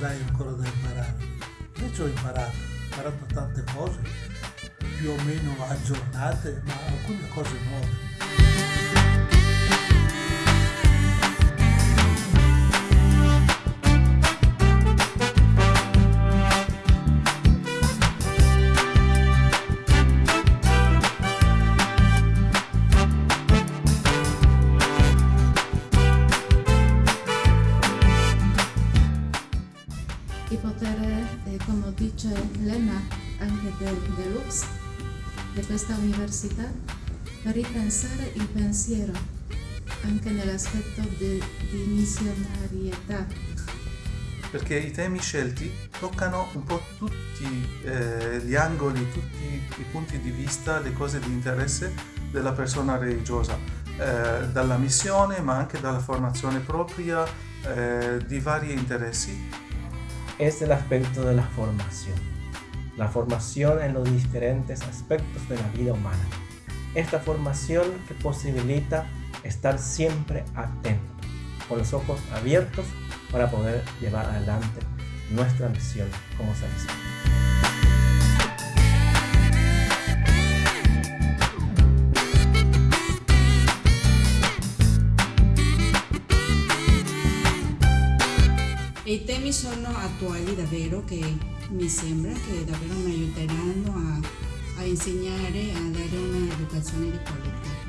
persone a 80 anni cos'hai ancora da imparare? Invece ho imparato, ho imparato tante cose, più o meno aggiornate, ma alcune cose nuove. Dice Lena anche del Deluxe di questa università per ripensare il pensiero anche nell'aspetto di, di missionarietà. Perché i temi scelti toccano un po' tutti eh, gli angoli, tutti i punti di vista, le cose di interesse della persona religiosa, eh, dalla missione ma anche dalla formazione propria, eh, di vari interessi es el aspecto de la formación. La formación en los diferentes aspectos de la vida humana. Esta formación que posibilita estar siempre atento, con los ojos abiertos para poder llevar adelante nuestra misión como seres attuali davvero che mi sembra che davvero mi aiuteranno a, a insegnare, a dare una educazione di qualità.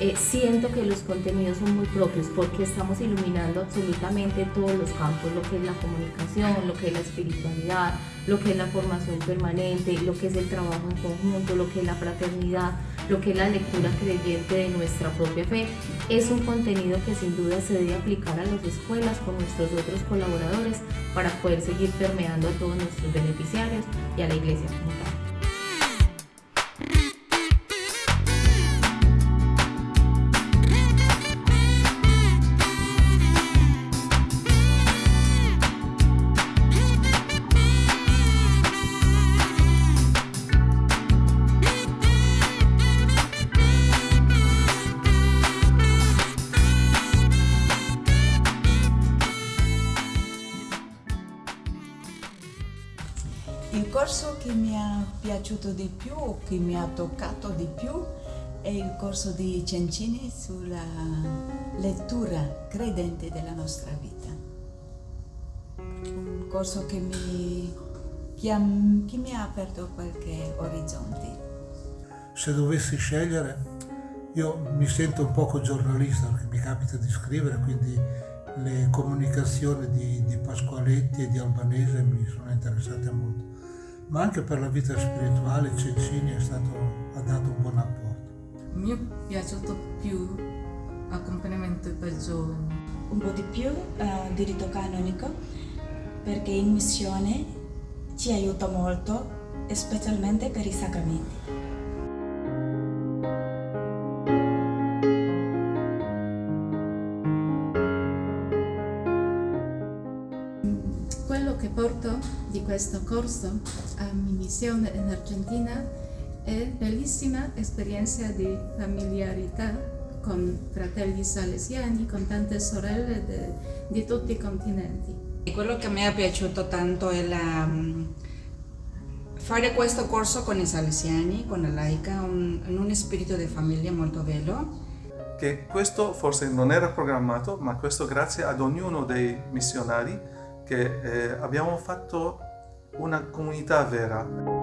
Eh, siento que los contenidos son muy propios porque estamos iluminando absolutamente todos los campos, lo que es la comunicación, lo que es la espiritualidad, lo que es la formación permanente, lo que es el trabajo en conjunto, lo que es la fraternidad, lo que es la lectura creyente de nuestra propia fe. Es un contenido que sin duda se debe aplicar a las escuelas con nuestros otros colaboradores para poder seguir permeando a todos nuestros beneficiarios y a la iglesia como tal. Piaciuto di più, che mi ha toccato di più, è il corso di Cencini sulla lettura credente della nostra vita. Un corso che mi, che ha, che mi ha aperto qualche orizzonte. Se dovessi scegliere, io mi sento un poco giornalista perché mi capita di scrivere, quindi le comunicazioni di, di Pasqualetti e di Albanese mi sono interessate molto ma anche per la vita spirituale Cencini è stato, ha dato un buon apporto. Mi è piaciuto più accompagnamento per giovani. Un po' di più uh, diritto canonico perché in missione ci aiuta molto, specialmente per i sacramenti. Questo corso a mi missione in Argentina è bellissima esperienza di familiarità con fratelli salesiani, con tante sorelle de, di tutti i continenti. Quello che mi è piaciuto tanto è la, mm, fare questo corso con i salesiani, con la laica, un, in un spirito di famiglia molto bello. Che questo forse non era programmato, ma questo grazie ad ognuno dei missionari che eh, abbiamo fatto una comunità vera.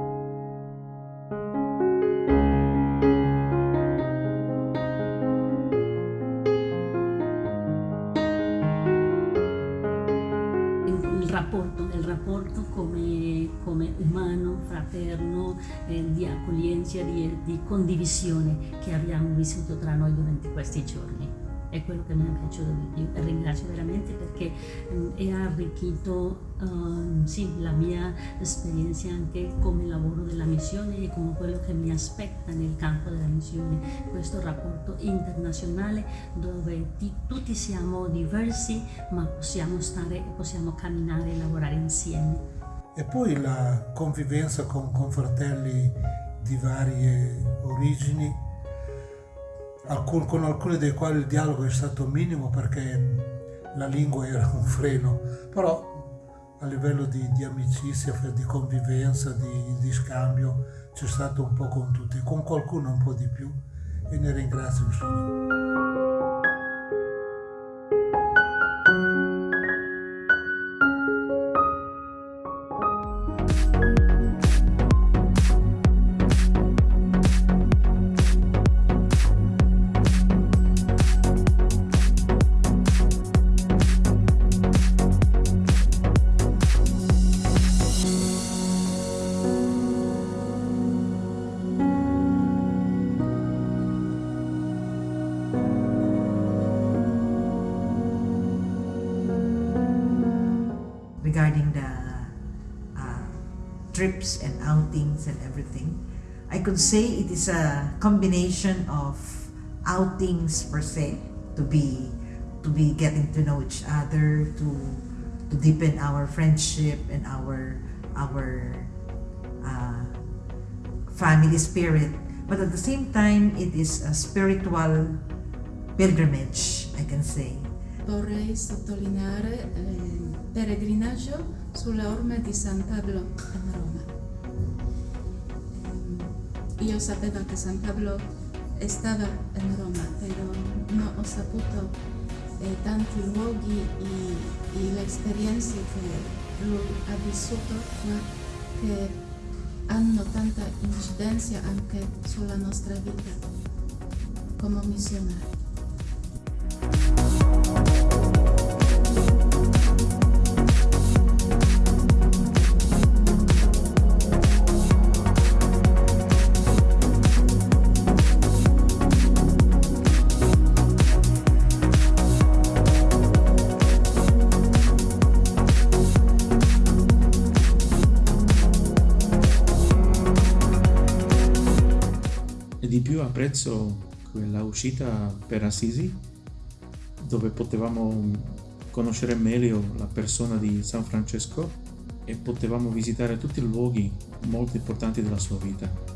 Il rapporto, come, come umano, fraterno, eh, di accoglienza, di, di condivisione che abbiamo vissuto tra noi durante questi giorni è quello che mi è piaciuto di più e ringrazio veramente perché um, ha arricchito um, sì, la mia esperienza anche come lavoro della missione e come quello che mi aspetta nel campo della missione, questo rapporto internazionale dove ti, tutti siamo diversi ma possiamo stare, possiamo camminare e lavorare insieme. E poi la convivenza con, con fratelli di varie origini alcun, con alcuni dei quali il dialogo è stato minimo perché la lingua era un freno, però a livello di, di amicizia, di convivenza, di, di, scambio c'è stato un po' con tutti, con qualcuno un po' di più e ne ringrazio insomma. Outings and everything. I could say it is a combination of outings per se to be to be getting to know each other to to deepen our friendship and our our uh, family spirit but at the same time it is a spiritual pilgrimage I can say vorrei sottolineare il peregrinaggio sulle orme di San Pablo a Roma. yo sabía que San Pablo estaba en Roma, pero no os aputo eh, tanto y, y, la experiencia que lo ha visitado fue que han no tanta incidencia aunque sobre nuestra vida como misionero. Apprezzo quella uscita per Assisi dove potevamo conoscere meglio la persona di San Francesco e potevamo visitare tutti i luoghi molto importanti della sua vita.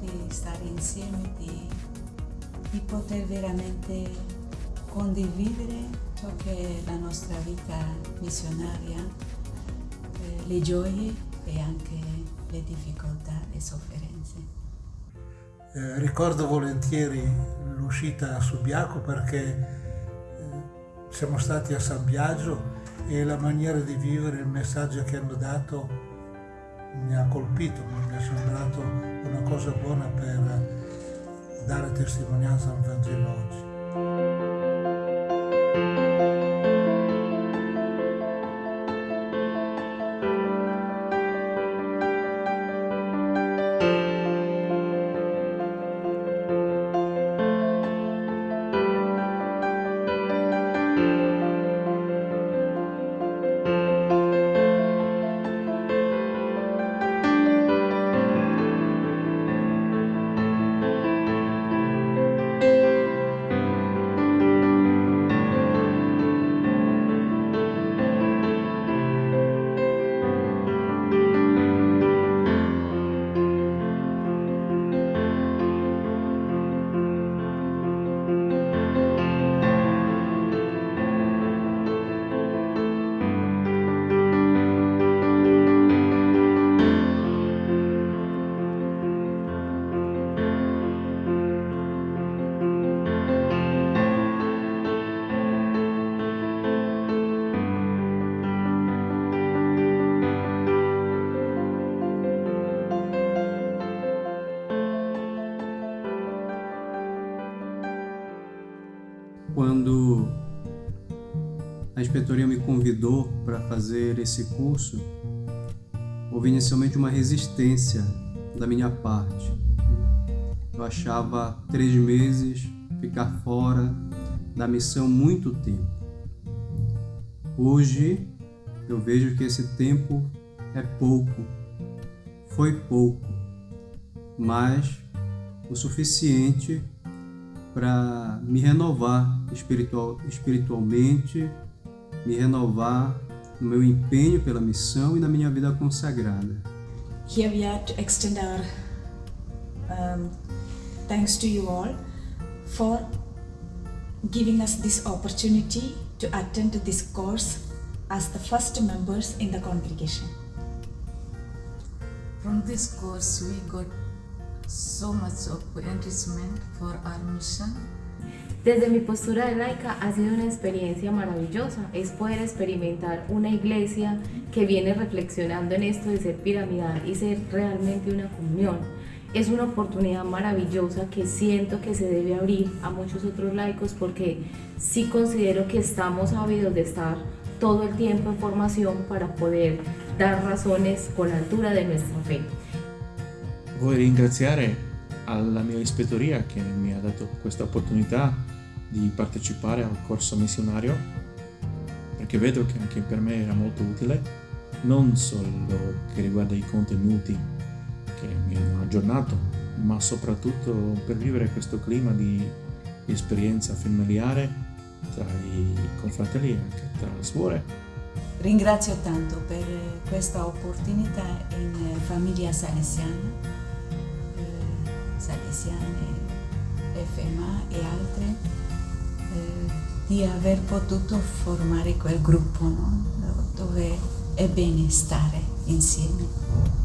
Di stare insieme, di, di, poter veramente condividere ciò che è la nostra vita missionaria, eh, le gioie e anche le difficoltà, le sofferenze. Eh, ricordo volentieri l'uscita a Subiaco perché eh, siamo stati a San Biagio e la maniera di vivere, il messaggio che hanno dato mi ha colpito, mi è sembrato una cosa buona per dare testimonianza al Vangelo oggi. A inspetoria me convidou para fazer esse curso, houve inicialmente uma resistência da minha parte. Eu achava três meses ficar fora da missão muito tempo. Hoje eu vejo que esse tempo é pouco, foi pouco, mas o suficiente para me renovar espiritual, espiritualmente, me renovar no meu empenho pela missão e na minha vida consagrada. Here we are to extend our um, thanks to you all for giving us this opportunity to attend this course as the first members in the congregation. From this course we got so much of enrichment for our mission. Desde mi postura de laica ha sido una experiencia maravillosa, es poder experimentar una iglesia que viene reflexionando en esto de ser piramidal y ser realmente una comunión. Es una oportunidad maravillosa que siento que se debe abrir a muchos otros laicos porque sí considero que estamos ávidos de estar todo el tiempo en formación para poder dar razones con altura de nuestra fe. Voglio ringraziare alla mia ispettoria che mi ha dato questa opportunità di partecipare al corso missionario perché vedo che anche per me era molto utile non solo che riguarda i contenuti che mi hanno aggiornato ma soprattutto per vivere questo clima di, esperienza familiare tra i confratelli e anche tra le suore. Ringrazio tanto per questa opportunità in famiglia salesiana, eh, salesiane, FMA e altre, di aver potuto formare quel gruppo no? dove è bene stare insieme.